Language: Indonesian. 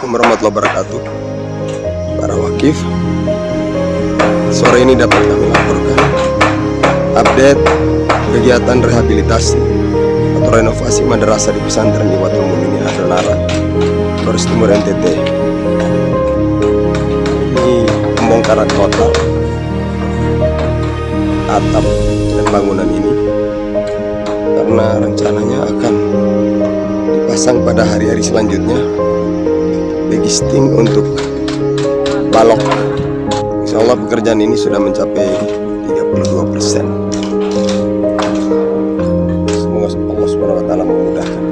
Assalamualaikum warahmatullahi wabarakatuh. Para wakif Sore ini dapat kami laporkan Update kegiatan rehabilitasi Atau renovasi madrasah di pesantren Iwatul Muminin Adonara Flores Timur NTT Ini pembongkaran total Atap dan bangunan ini Karena rencananya akan dipasang pada hari-hari selanjutnya degisting untuk balok. Insya Allah pekerjaan ini sudah mencapai 32% semoga Allah SWT memudahkan.